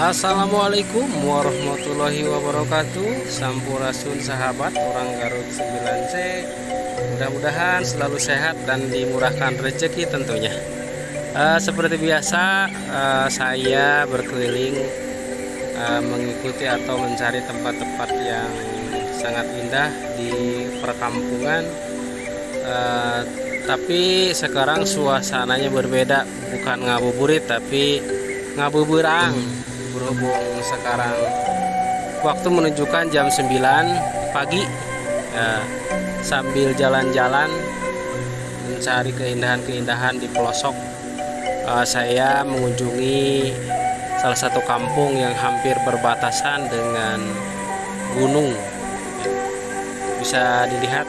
Assalamualaikum warahmatullahi wabarakatuh. Sampurasun sahabat orang Garut 9C Mudah-mudahan selalu sehat dan dimurahkan rezeki tentunya. Uh, Seperti biasa uh, saya berkeliling uh, mengikuti atau mencari tempat-tempat yang sangat indah di perkampungan. Uh, tapi sekarang suasananya berbeda. Bukan ngabuburit tapi ngabuburang. Berhubung sekarang waktu menunjukkan jam 9 pagi ya, sambil jalan-jalan mencari keindahan-keindahan di pelosok uh, saya mengunjungi salah satu kampung yang hampir berbatasan dengan gunung. Bisa dilihat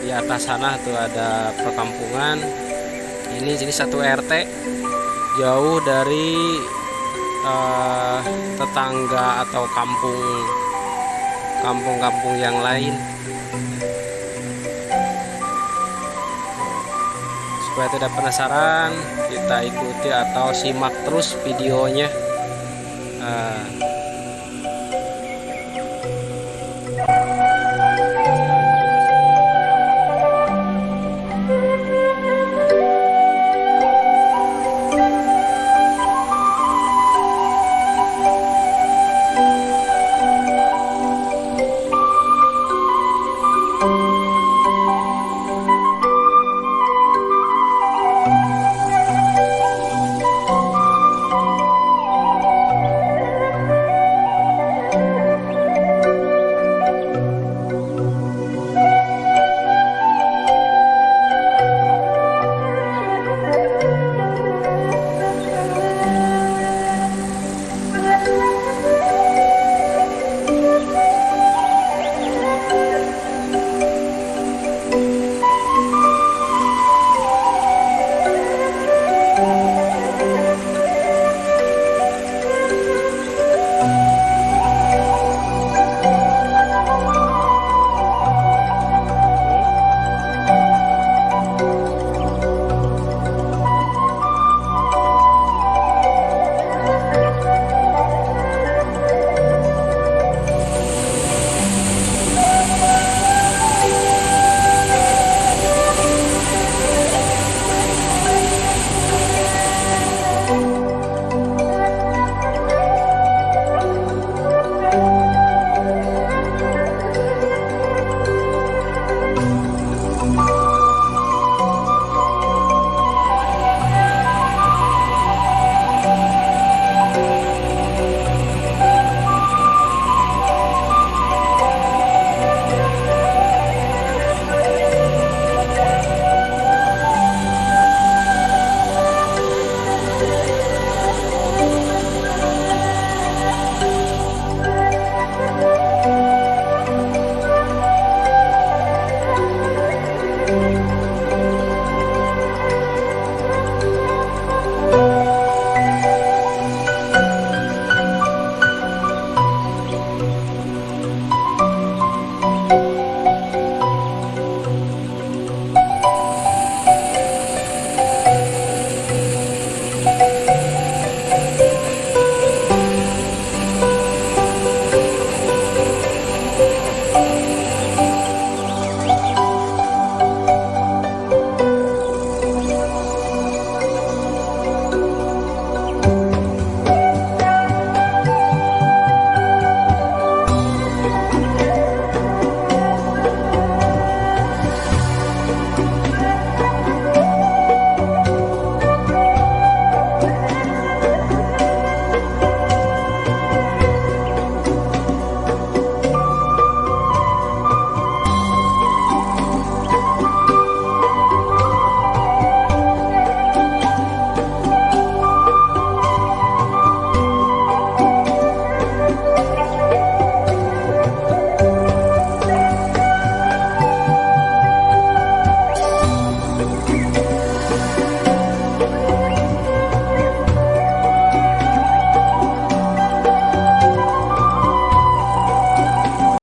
di atas sana tuh ada perkampungan. Ini jadi satu RT jauh dari uh, tetangga atau kampung kampung-kampung yang lain. Supaya tidak penasaran kita ikuti atau simak terus videonya. Uh,